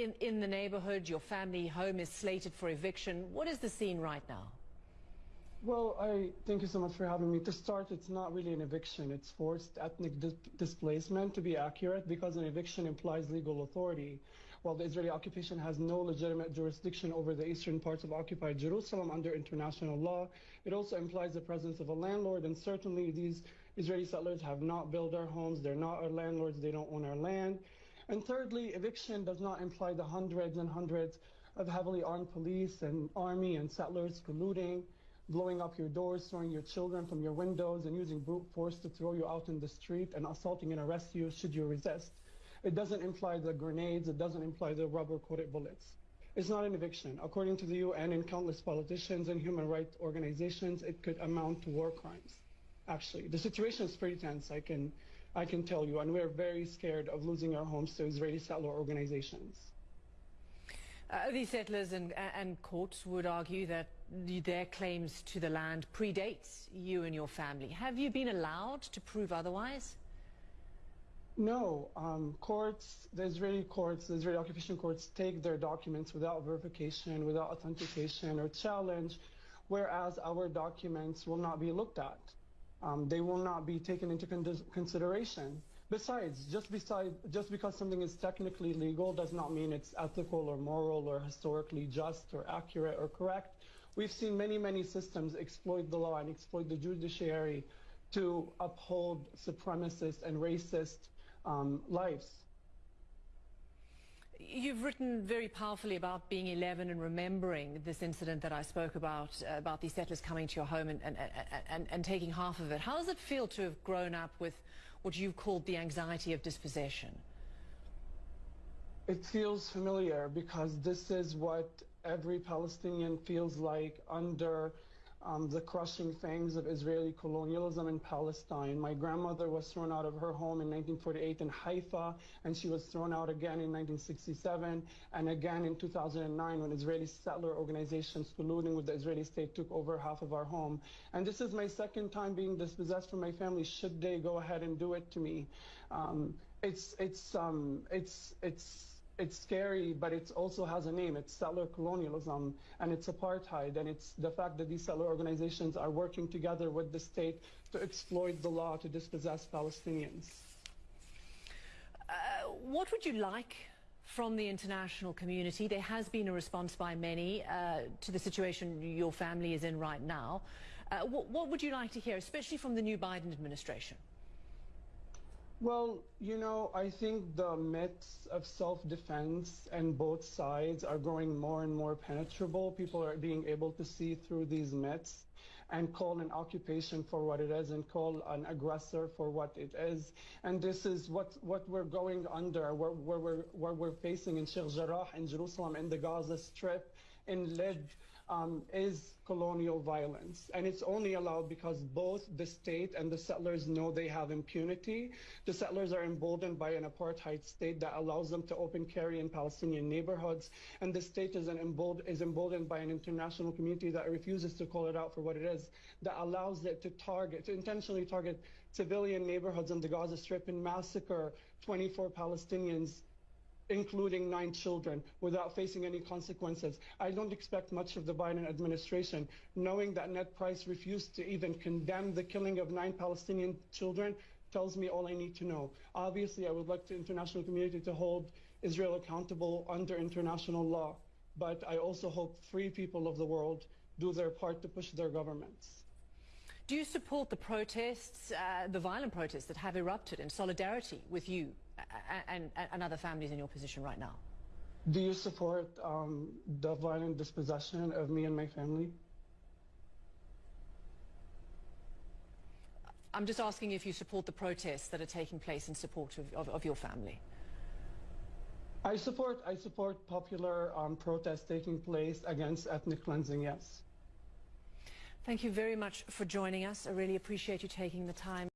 in, in the neighborhood. Your family home is slated for eviction. What is the scene right now? Well, I thank you so much for having me. To start, it's not really an eviction. It's forced ethnic dis displacement, to be accurate, because an eviction implies legal authority. While the Israeli occupation has no legitimate jurisdiction over the eastern parts of occupied Jerusalem under international law, it also implies the presence of a landlord, and certainly these Israeli settlers have not built our homes. They're not our landlords. They don't own our land. And thirdly, eviction does not imply the hundreds and hundreds of heavily armed police and army and settlers colluding blowing up your doors, throwing your children from your windows, and using brute force to throw you out in the street and assaulting and arrest you should you resist. It doesn't imply the grenades, it doesn't imply the rubber-coated bullets. It's not an eviction. According to the UN and countless politicians and human rights organizations, it could amount to war crimes. Actually, the situation is pretty tense, I can, I can tell you, and we're very scared of losing our homes to Israeli settler organizations. Uh, these settlers and, and, courts would argue that their claims to the land predates you and your family. Have you been allowed to prove otherwise? No. Um, courts, the Israeli courts, the Israeli occupation courts take their documents without verification, without authentication or challenge, whereas our documents will not be looked at. Um, they will not be taken into con consideration. Besides, just beside, just because something is technically legal does not mean it's ethical or moral or historically just or accurate or correct. We've seen many, many systems exploit the law and exploit the judiciary to uphold supremacist and racist um, lives. You've written very powerfully about being 11 and remembering this incident that I spoke about, uh, about these settlers coming to your home and, and, and, and, taking half of it. How does it feel to have grown up with what you've called the anxiety of dispossession? It feels familiar because this is what every Palestinian feels like under um, the crushing fangs of Israeli colonialism in Palestine. My grandmother was thrown out of her home in 1948 in Haifa, and she was thrown out again in 1967, and again in 2009 when Israeli settler organizations colluding with the Israeli state took over half of our home. And this is my second time being dispossessed from my family, should they go ahead and do it to me. Um, it's, it's, um, it's, it's, it's scary, but it also has a name. It's settler colonialism and it's apartheid. And it's the fact that these settler organizations are working together with the state to exploit the law to dispossess Palestinians. Uh, what would you like from the international community? There has been a response by many uh, to the situation your family is in right now. Uh, what, what would you like to hear, especially from the new Biden administration? Well, you know, I think the myths of self-defense and both sides are growing more and more penetrable. People are being able to see through these myths and call an occupation for what it is and call an aggressor for what it is. And this is what, what we're going under, where, where, we're, where we're facing in Sheikh Jarrah, in Jerusalem, in the Gaza Strip, in Lydd, um, is colonial violence. And it's only allowed because both the state and the settlers know they have impunity. The settlers are emboldened by an apartheid state that allows them to open carry in Palestinian neighborhoods. And the state is, embold is emboldened by an international community that refuses to call it out for what it is, that allows it to target, to intentionally target civilian neighborhoods in the Gaza Strip and massacre 24 Palestinians including nine children, without facing any consequences. I don't expect much of the Biden administration, knowing that Ned Price refused to even condemn the killing of nine Palestinian children tells me all I need to know. Obviously, I would like the international community to hold Israel accountable under international law, but I also hope free people of the world do their part to push their governments. Do you support the protests, uh, the violent protests that have erupted in solidarity with you and, and other families in your position right now? Do you support um, the violent dispossession of me and my family? I'm just asking if you support the protests that are taking place in support of, of, of your family. I support I support popular um, protests taking place against ethnic cleansing. Yes. Thank you very much for joining us. I really appreciate you taking the time.